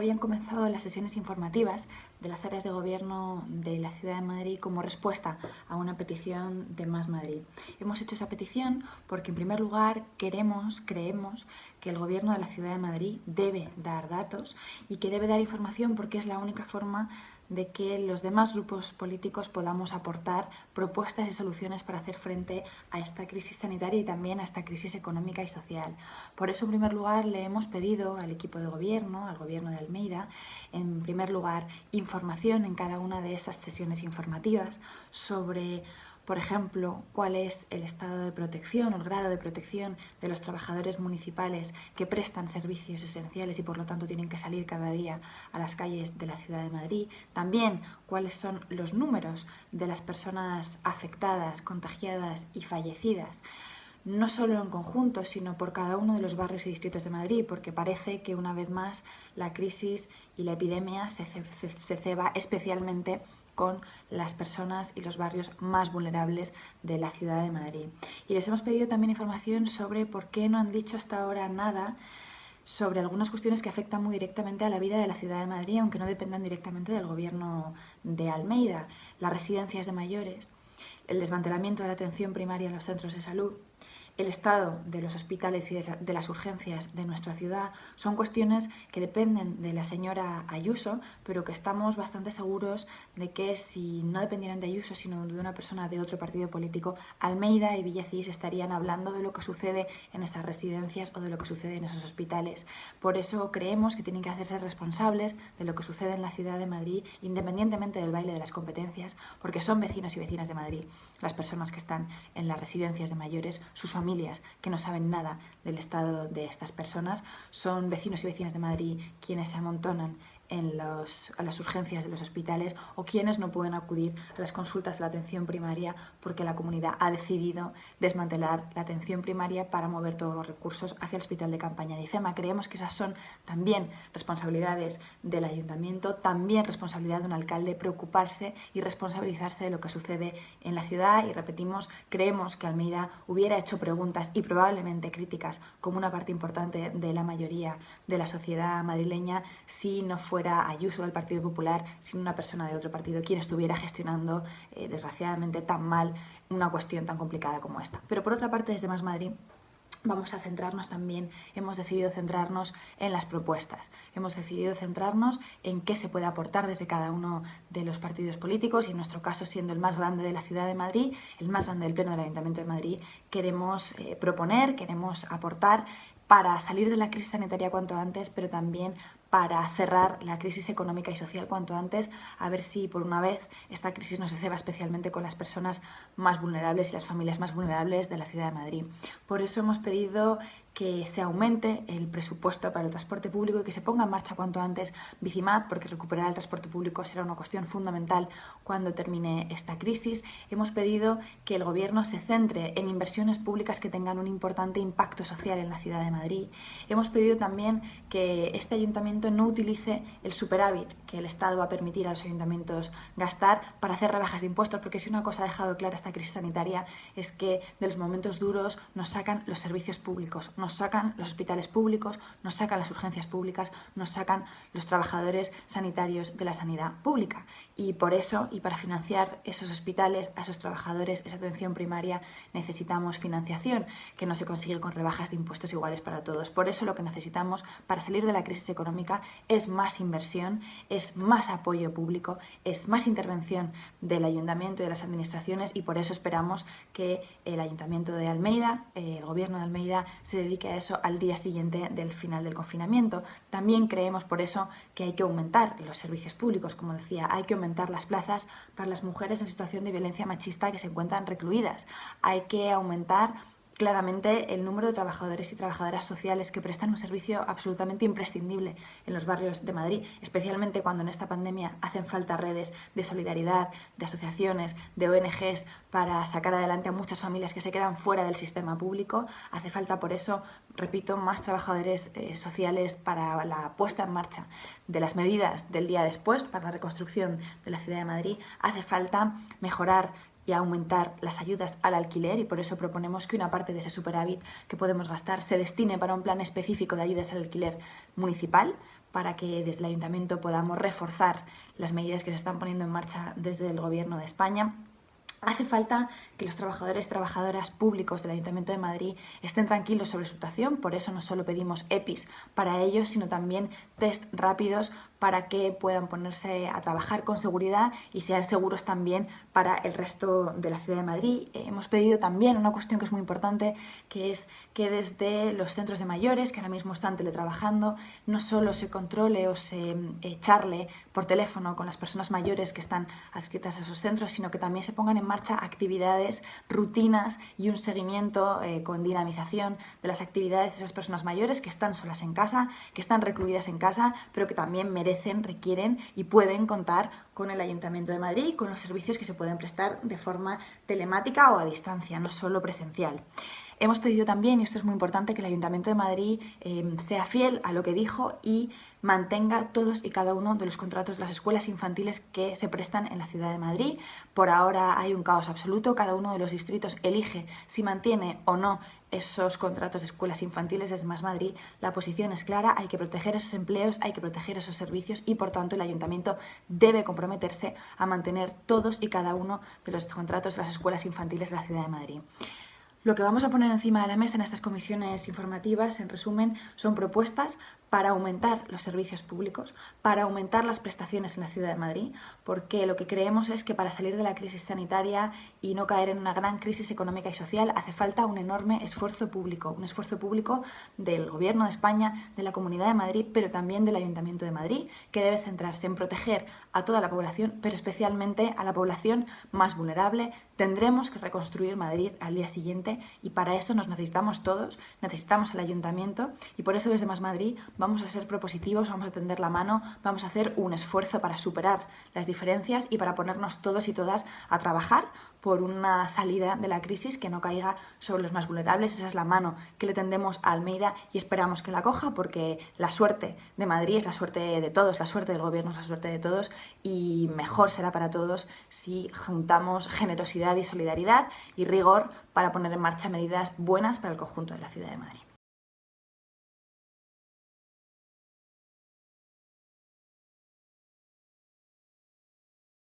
Hoy han comenzado las sesiones informativas de las áreas de gobierno de la Ciudad de Madrid como respuesta a una petición de Más Madrid. Hemos hecho esa petición porque, en primer lugar, queremos, creemos que el gobierno de la Ciudad de Madrid debe dar datos y que debe dar información porque es la única forma de que los demás grupos políticos podamos aportar propuestas y soluciones para hacer frente a esta crisis sanitaria y también a esta crisis económica y social. Por eso, en primer lugar, le hemos pedido al equipo de gobierno, al gobierno de Almeida, en primer lugar, información en cada una de esas sesiones informativas sobre por ejemplo, cuál es el estado de protección o el grado de protección de los trabajadores municipales que prestan servicios esenciales y por lo tanto tienen que salir cada día a las calles de la ciudad de Madrid. También cuáles son los números de las personas afectadas, contagiadas y fallecidas no solo en conjunto, sino por cada uno de los barrios y distritos de Madrid, porque parece que una vez más la crisis y la epidemia se, ceba especialmente con las personas y los barrios más vulnerables de la ciudad de Madrid. Y les hemos pedido también información sobre por qué no han dicho hasta ahora nada sobre algunas cuestiones que afectan muy directamente a la vida de la ciudad de Madrid, aunque no dependan directamente del gobierno de Almeida. Las residencias de mayores, el desmantelamiento de la atención primaria en los centros de salud, el estado de los hospitales y de las urgencias de nuestra ciudad son cuestiones que dependen de la señora Ayuso, pero que estamos bastante seguros de que si no dependieran de Ayuso, sino de una persona de otro partido político, Almeida y Villacís estarían hablando de lo que sucede en esas residencias o de lo que sucede en esos hospitales. Por eso creemos que tienen que hacerse responsables de lo que sucede en la ciudad de Madrid, independientemente del baile de las competencias, porque son vecinos y vecinas de Madrid las personas que están en las residencias de mayores, sus familias familias que no saben nada del estado de estas personas, son vecinos y vecinas de Madrid quienes se amontonan en los, a las urgencias de los hospitales o quienes no pueden acudir a las consultas de la atención primaria porque la comunidad ha decidido desmantelar la atención primaria para mover todos los recursos hacia el hospital de campaña de IFEMA. Creemos que esas son también responsabilidades del ayuntamiento, también responsabilidad de un alcalde preocuparse y responsabilizarse de lo que sucede en la ciudad y repetimos, creemos que Almeida hubiera hecho preguntas y probablemente críticas como una parte importante de la mayoría de la sociedad madrileña si no fue fuera Ayuso del Partido Popular, sino una persona de otro partido quien estuviera gestionando, eh, desgraciadamente, tan mal una cuestión tan complicada como esta. Pero por otra parte, desde Más Madrid vamos a centrarnos también, hemos decidido centrarnos en las propuestas, hemos decidido centrarnos en qué se puede aportar desde cada uno de los partidos políticos y en nuestro caso siendo el más grande de la ciudad de Madrid, el más grande del Pleno del Ayuntamiento de Madrid, queremos eh, proponer, queremos aportar para salir de la crisis sanitaria cuanto antes, pero también para cerrar la crisis económica y social cuanto antes, a ver si por una vez esta crisis no se ceba especialmente con las personas más vulnerables y las familias más vulnerables de la ciudad de Madrid. Por eso hemos pedido que se aumente el presupuesto para el transporte público y que se ponga en marcha cuanto antes Bicimat, porque recuperar el transporte público será una cuestión fundamental cuando termine esta crisis. Hemos pedido que el Gobierno se centre en inversiones públicas que tengan un importante impacto social en la ciudad de Madrid. Hemos pedido también que este ayuntamiento no utilice el superávit que el Estado va a permitir a los ayuntamientos gastar para hacer rebajas de impuestos, porque si una cosa ha dejado clara esta crisis sanitaria es que de los momentos duros nos sacan los servicios públicos, nos sacan los hospitales públicos, nos sacan las urgencias públicas, nos sacan los trabajadores sanitarios de la sanidad pública. Y por eso, y para financiar esos hospitales, a esos trabajadores, esa atención primaria, necesitamos financiación, que no se consigue con rebajas de impuestos iguales para todos. Por eso lo que necesitamos para salir de la crisis económica es más inversión, es más apoyo público, es más intervención del ayuntamiento y de las administraciones y por eso esperamos que el ayuntamiento de Almeida, el gobierno de Almeida, se dedique que a eso al día siguiente del final del confinamiento. También creemos por eso que hay que aumentar los servicios públicos, como decía, hay que aumentar las plazas para las mujeres en situación de violencia machista que se encuentran recluidas. Hay que aumentar claramente el número de trabajadores y trabajadoras sociales que prestan un servicio absolutamente imprescindible en los barrios de Madrid, especialmente cuando en esta pandemia hacen falta redes de solidaridad, de asociaciones, de ONGs para sacar adelante a muchas familias que se quedan fuera del sistema público. Hace falta por eso, repito, más trabajadores eh, sociales para la puesta en marcha de las medidas del día después, para la reconstrucción de la ciudad de Madrid. Hace falta mejorar y aumentar las ayudas al alquiler y por eso proponemos que una parte de ese superávit que podemos gastar se destine para un plan específico de ayudas al alquiler municipal para que desde el Ayuntamiento podamos reforzar las medidas que se están poniendo en marcha desde el Gobierno de España. Hace falta que los trabajadores y trabajadoras públicos del Ayuntamiento de Madrid estén tranquilos sobre su situación, por eso no solo pedimos EPIs para ellos, sino también test rápidos para que puedan ponerse a trabajar con seguridad y sean seguros también para el resto de la ciudad de Madrid. hemos pedido también una cuestión que es muy importante, que es que desde los centros de mayores, que ahora mismo están teletrabajando, no solo se controle o se eh, charle por teléfono con las personas mayores que están adscritas a esos centros, sino que también se pongan en marcha actividades, rutinas y un seguimiento eh, con dinamización de las actividades de esas personas mayores que están solas en casa, que están recluidas en casa, pero que también requieren y pueden contar con el Ayuntamiento de Madrid y con los servicios que se pueden prestar de forma telemática o a distancia, no solo presencial. Hemos pedido también, y esto es muy importante, que el Ayuntamiento de Madrid eh, sea fiel a lo que dijo y mantenga todos y cada uno de los contratos de las escuelas infantiles que se prestan en la ciudad de Madrid. Por ahora hay un caos absoluto, cada uno de los distritos elige si mantiene o no esos contratos de escuelas infantiles desde Más Madrid. La posición es clara, hay que proteger esos empleos, hay que proteger esos servicios y por tanto el ayuntamiento debe comprometerse a mantener todos y cada uno de los contratos de las escuelas infantiles de la ciudad de Madrid. Lo que vamos a poner encima de la mesa en estas comisiones informativas, en resumen, son propuestas para aumentar los servicios públicos, para aumentar las prestaciones en la ciudad de Madrid, porque lo que creemos es que para salir de la crisis sanitaria y no caer en una gran crisis económica y social hace falta un enorme esfuerzo público, un esfuerzo público del Gobierno de España, de la Comunidad de Madrid, pero también del Ayuntamiento de Madrid, que debe centrarse en proteger a toda la población, pero especialmente a la población más vulnerable. Tendremos que reconstruir Madrid al día siguiente y para eso nos necesitamos todos, necesitamos al Ayuntamiento y por eso desde Más Madrid vamos a ser propositivos, vamos a tender la mano, vamos a hacer un esfuerzo para superar las diferencias y para ponernos todos y todas a trabajar por una salida de la crisis que no caiga sobre los más vulnerables. Esa es la mano que le tendemos a Almeida y esperamos que la coja porque la suerte de Madrid es la suerte de todos, la suerte del gobierno es la suerte de todos y mejor será para todos si juntamos generosidad y solidaridad y rigor para poner en marcha medidas buenas para el conjunto de la ciudad de Madrid.